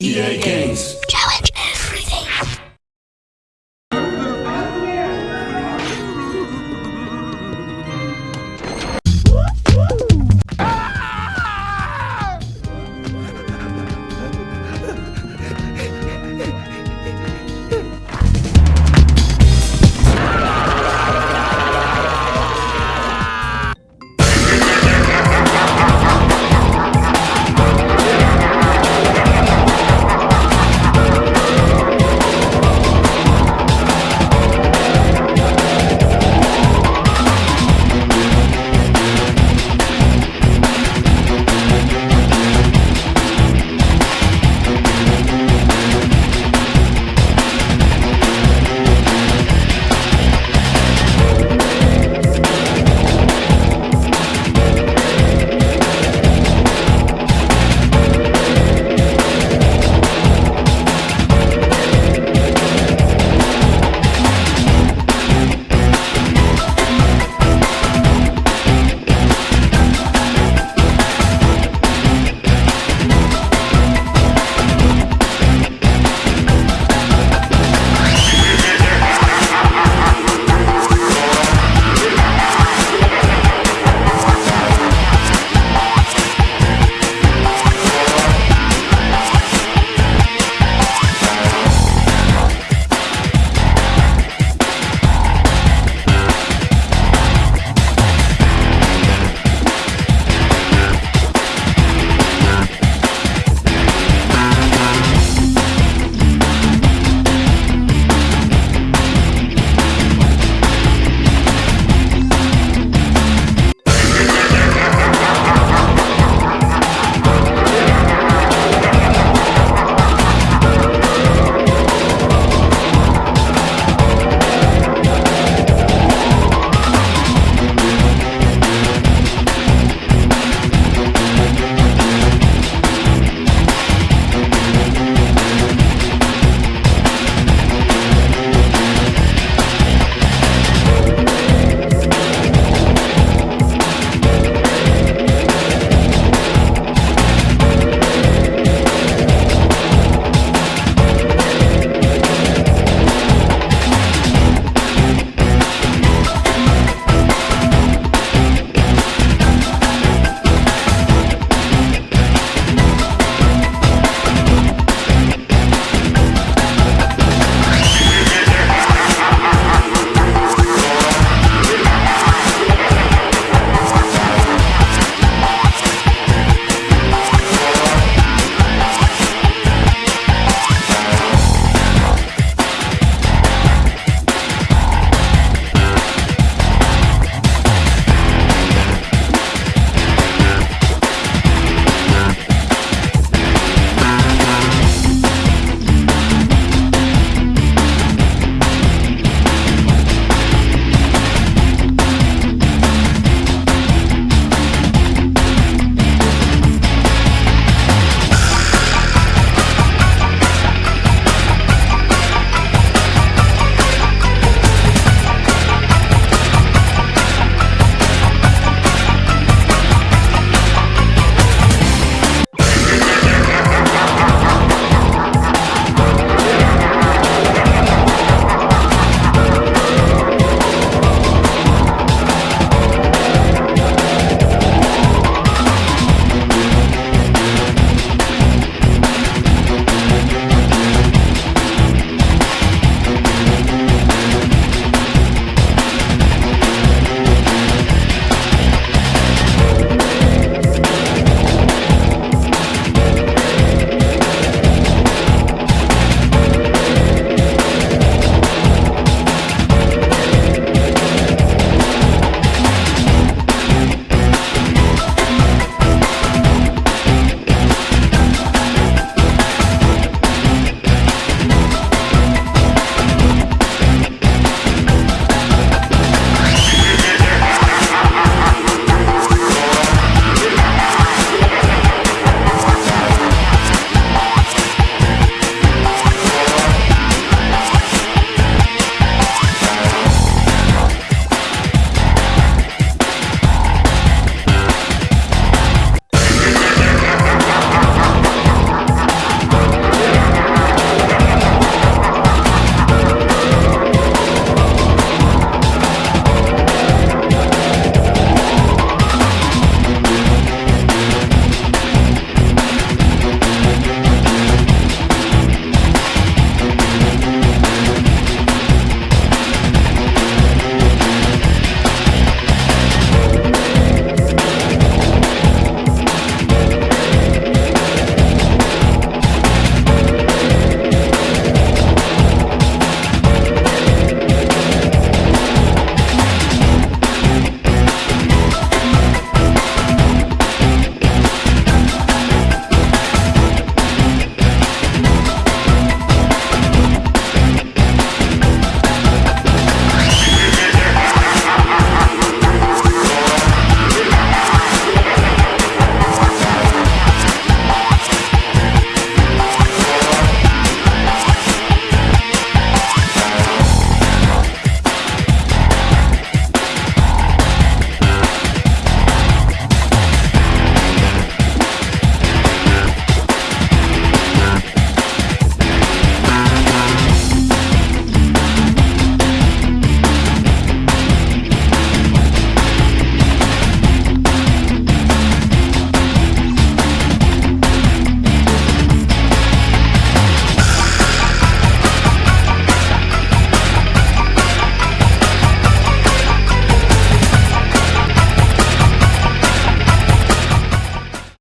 EA Games.